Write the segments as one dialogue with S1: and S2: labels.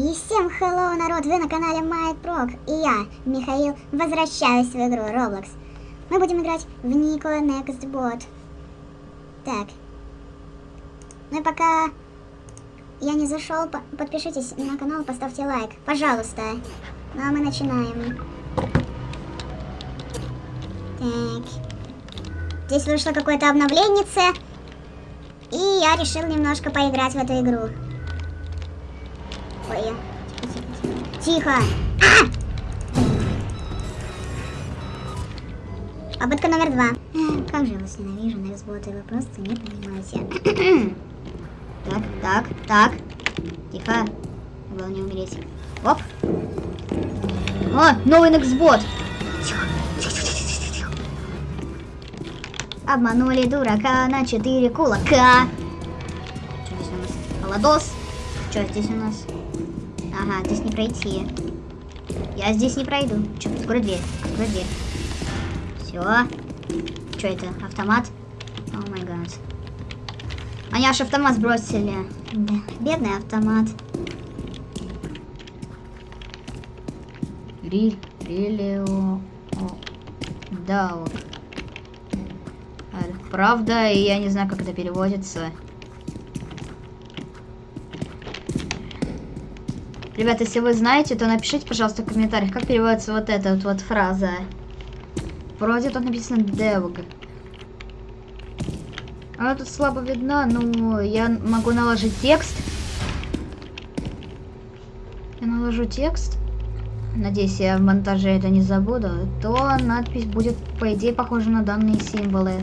S1: И всем hello, народ, вы на канале MyProg, и я, Михаил, возвращаюсь в игру Roblox. Мы будем играть в Никола Nextbot. Так. Ну и пока я не зашел, по подпишитесь на канал, поставьте лайк, пожалуйста. Ну а мы начинаем. Так. Здесь вышло какое-то обновление, и я решил немножко поиграть в эту игру. Ой. Тихо! А! Попытка номер два. Как же я вас ненавижу, на Xbox, вы просто не понимаете. так, так, так. Тихо. Главное не умереть. Оп. О, новый Nextbot. Тихо, тихо, тихо, тихо, тихо. Обманули дурака на 4 кулака. Что здесь у нас? Холодос. Что здесь у нас? Ага, здесь не пройти. Я здесь не пройду. Че, открой дверь, открой дверь. Все. Что это, автомат? О май гад. Они аж автомат сбросили. Бедный автомат.
S2: Риль, релио... Да, Правда, и я не знаю, как это переводится. Ребята, если вы знаете, то напишите, пожалуйста, в комментариях, как переводится вот эта вот, вот фраза. Вроде тут написано devg. Она тут слабо видна, но я могу наложить текст. Я наложу текст. Надеюсь, я в монтаже это не забуду. То надпись будет, по идее, похожа на данные символы.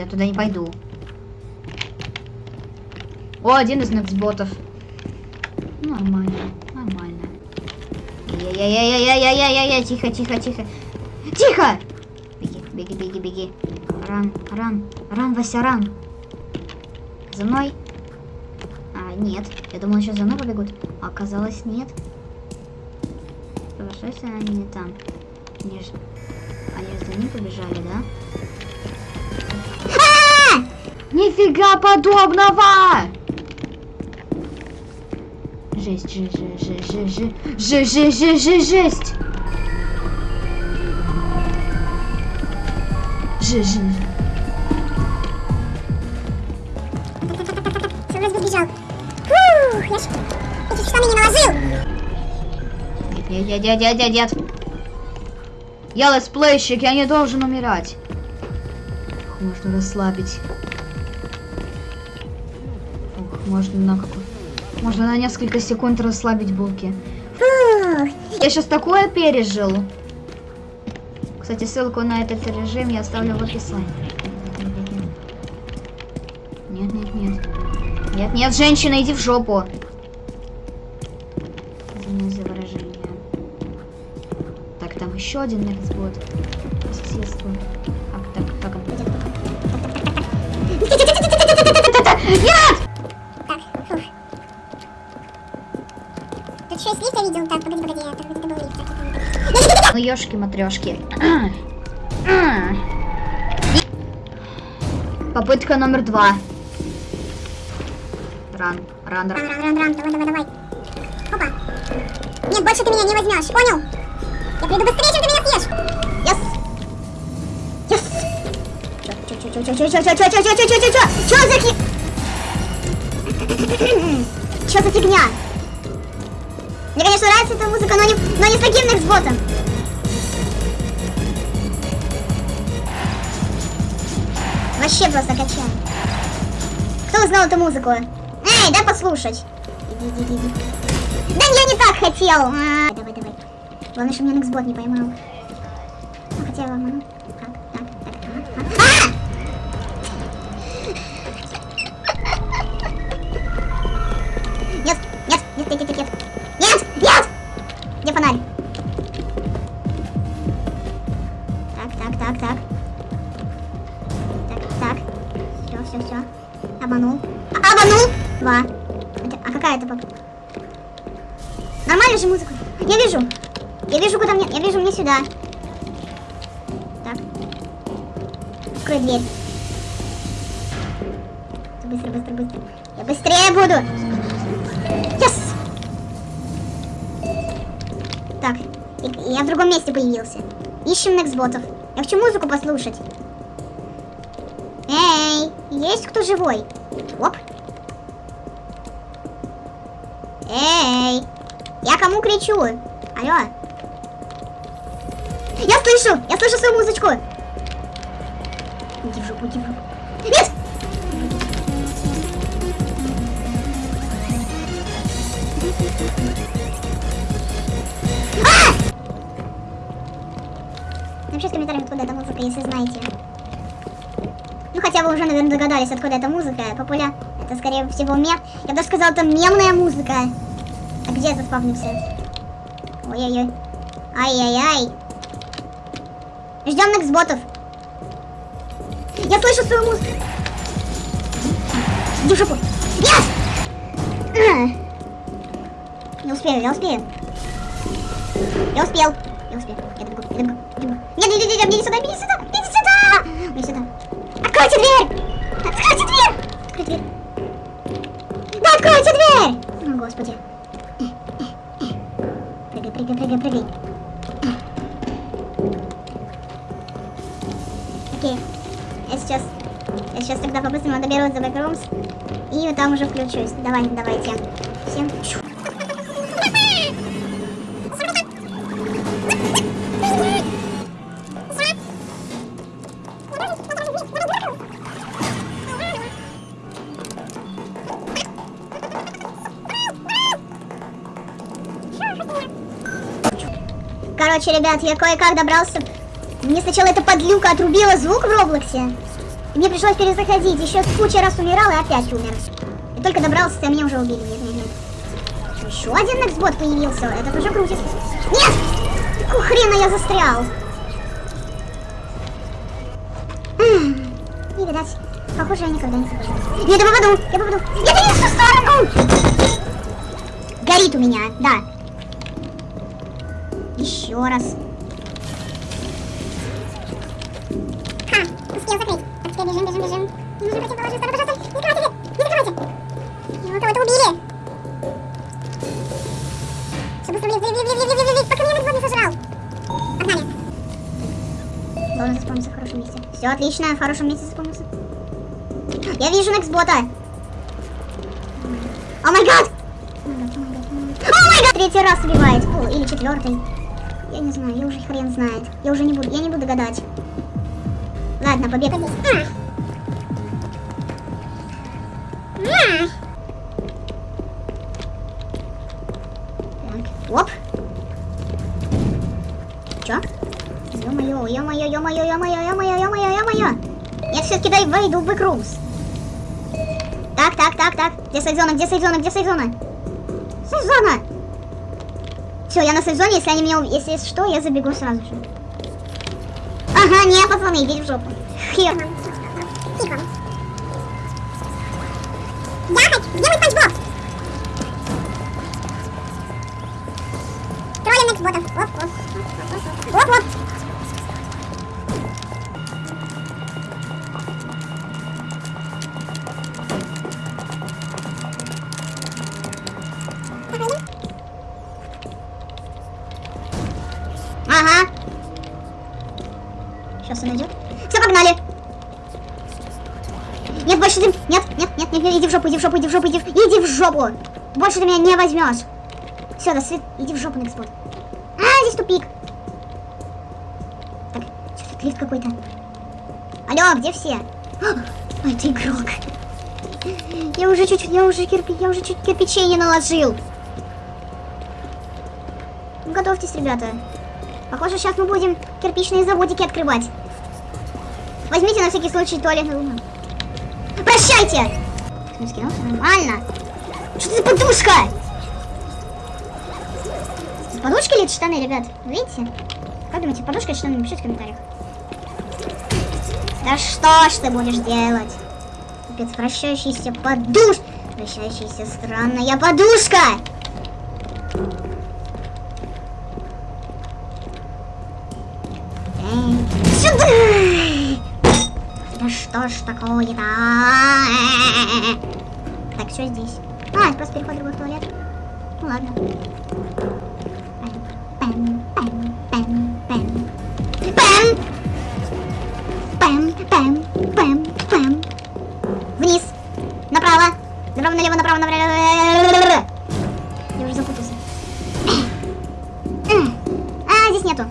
S2: Я туда не пойду. О, один из нексботов. Нормально, нормально. Я-я-я-я-я-я-я-я, тихо, тихо, тихо. Тихо! Беги, беги, беги, беги. Ран, ран, ран, Вася, ран. За мной. А, нет. Я думала, сейчас за мной побегут. А оказалось, нет. Хорошо, если они не там. Они же... Они же за ним побежали, да? Нифига подобного! Жесть, жесть, жесть, жесть, жесть, жесть, жесть, жесть, жесть. Жесть, жесть.
S1: Вроде сбежал. Фух, я ж эти штаны не наложил.
S2: Нет, нет, нет, нет, нет, нет. Я летсплейщик, я не должен умирать. Можно расслабить. Можно на какой... Можно на несколько секунд расслабить булки. Я сейчас такое пережил. Кстати, ссылку на этот режим я оставлю в описании. Нет, нет, нет. Нет, нет, женщина, иди в жопу. Извиняюсь за выражение. Так, там еще один соседству. Как так, как он? Нет!
S1: видел. Так, погоди, погоди, это, это был лифт.
S2: Ну, ёшки-матрешки. Попытка номер два. Ран, ран, ран.
S1: Ран, ран, ран, давай, давай, давай. Опа. Нет, больше ты меня не возьмешь, понял? Я приду быстрее, чем ты меня съешь. Yes. Yes. Чё, чё, чё, чё, чё, чё, чё, чё, чё, чё, чё, чё, чё, чё за фиг... Чё за фигня? Мне, конечно, нравится эта музыка, но не, но не с таким Nextbot'ом. Вообще просто качаем. Кто узнал эту музыку? Эй, дай послушать. Иди, иди, иди. Да я не так хотел. А, давай, давай. Главное, что меня Nextbot не поймал. Ну, хотя ладно. Так, так, так, так. А! Нет, нет, нет, нет, нет, нет. Нет! Нет! Где фонарь? Дверь. Быстро, быстро, быстро. Я быстрее буду. Yes! Так, я в другом месте появился. Ищем Нексботов. Я хочу музыку послушать. Эй, есть кто живой? Оп. Эй, я кому кричу? Алло. Я слышу, я слышу свою музычку. Иди в жопу, иди в жопу. Нет! Напишите в комментариях, откуда эта музыка, если знаете. Ну, хотя вы уже, наверное, догадались, откуда эта музыка. Популя... Это, скорее всего, мем. Я даже сказала, это мемная музыка. А где этот спавнился? Ой-ой-ой. Ай-яй-яй. Ждем Нексботов. Я слышу свою музыку. Иди в жопу. Ах. Не успею, я успею. Я успел. Я успел. Я добегу, я добегу, я добегу. Нет, нет, нет, нет, мне не сюда, мне не сюда, мне не сюда. Мне сюда. Откройте дверь! Откройте дверь! Откройте дверь. Да откройте дверь! О, господи. Прыгай, прыгай, прыгай, прыгай. Тогда по-быстрому доберусь до бэкрумс. И там уже включусь. Давай, давайте. Всем... Короче, ребят, я кое-как добрался. Мне сначала эта подлюка отрубила звук в Роблоксе. Мне пришлось перезаходить. Еще куча раз умирал и опять умер. И только добрался, а меня уже убили. Нет, нет, нет. Еще один Нексбот появился. Это тоже крутит. Нет! Какого хрена я застрял? Не видать. Похоже, я никогда не попаду. Нет, я попаду! Я попаду! Я не в ту сторону! Горит у меня, да. Еще раз.
S3: Бежим, бежим, бежим. Противоположную сторону, пожалуйста. Не закрывайте дверь, не закрывайте. Его кого-то убили. Все, быстро, блин, блин, блин, блин, блин, блин, пока меня никто не сожрал. Погнали.
S1: Должен заспавниться в хорошем месте. Все отлично, в хорошем месте заспавнился. Я вижу Нексбота. О май гад! О май гад! Третий раз убивает. О, или четвертый. Я не знаю, я уже хрен знает. Я уже не буду, я не буду гадать. Ладно, побег.
S3: А.
S1: Так, оп. Чё? Ё-моё, ё-моё, ё-моё, ё-моё, ё-моё, ё-моё, ё-моё. Я все-таки дай войду в бэкрумс. Так, так, так, так. Где сейф-зона, где сейф-зона, где сейф-зона? Сейф-зона! Все, я на сейф-зоне, если они меня... Если что, я забегу сразу же. Ага, не, пацаны, идите в жопу. Хер.
S3: Тихо. Троллим Нексботов. Оп, оп. Оп, оп.
S1: Ага. Сейчас он идет. Все, погнали. Нет, больше ты... Нет, нет, нет, нет, нет, иди в жопу, иди в жопу, иди в жопу, иди в... Иди в жопу. Больше ты меня не возьмешь. Все, до свид... Иди в жопу, Некспот. Здесь тупик. Так, что-то лифт какой-то. Алло, где все? А, это игрок. Я уже чуть-чуть, я уже кирпи, я уже чуть кирпичей не наложил. Готовьтесь, ребята. Похоже, сейчас мы будем кирпичные заводики открывать. Возьмите на всякий случай туалетную. Прощайте! Нормально. Что это за подушка? Подушка или штаны, ребят? Видите? Как думаете, подушка или штаны? Напишите в комментариях. Да что ж ты будешь делать? Капец, вращающийся подуш... Вращающаяся странная подушка! Эй, Сюда! что ж такое-то? Так, все здесь. А, просто переход в другой туалет. Ну ладно. Пэм, пэм, пэм. Вниз. Направо. Направо, налево, направо, направо. Я уже запутался. А, здесь нету.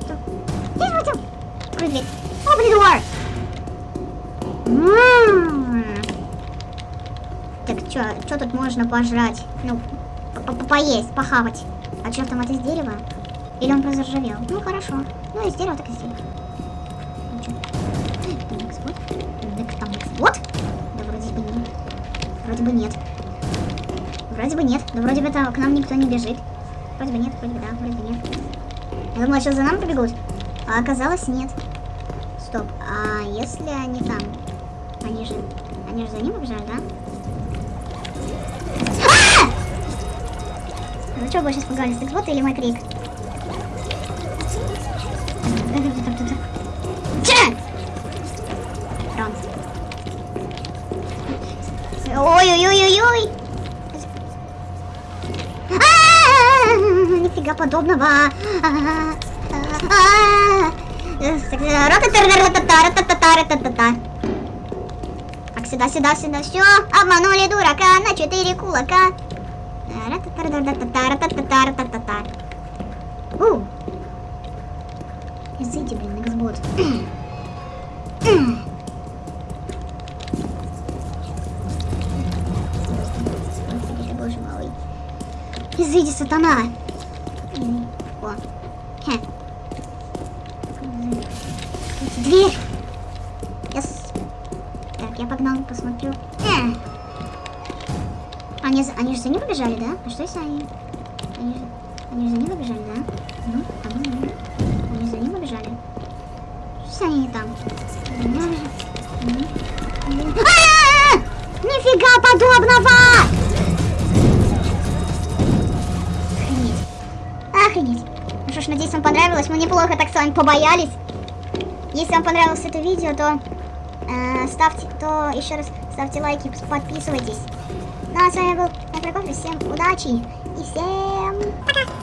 S1: Что? Здесь вот Открой дверь. Open the door. Так, чё тут можно пожрать? Ну, по- по- поесть, похавать. А чё там это из дерева? Или он просто заржавел? Ну, хорошо. Ну, из дерева так из дерева. Чё? Там? Так, экспот? Да вроде бы нет. Вроде бы нет. Вроде бы нет. Да вроде бы там к нам никто не бежит. Вроде бы нет, вроде бы да, вроде бы нет. Я думала, сейчас за нами побегут. А оказалось нет. Стоп, а если они там? Они же... Они же за ним побежали, да? А! Ну что больше испугались, экспот или мой крик? Ой-ой-ой-ой-ой! А, Нифига подобного. Так, сюда, сюда, сюда. Все, обманули дурака на четыре кулака. Ра-та-та-ра-та-та-ра-та-та-та-ра-та-та-та. У. Изыди, блин, эксбот. Изыди, сатана. О. Дверь. С- Так, я погнал, посмотрю. Э. Они, они же за ним побежали, да? А что если они... Они же, они же за ним побежали, да? Ну, а ну, ну. Они за ним побежали. Что если они не там? За ним! Нифига подобного! Мы неплохо так с вами побоялись. Если вам понравилось это видео, то э, ставьте, то еще раз ставьте лайки, подписывайтесь. Ну а с вами был Микрокофе. Всем удачи и всем пока!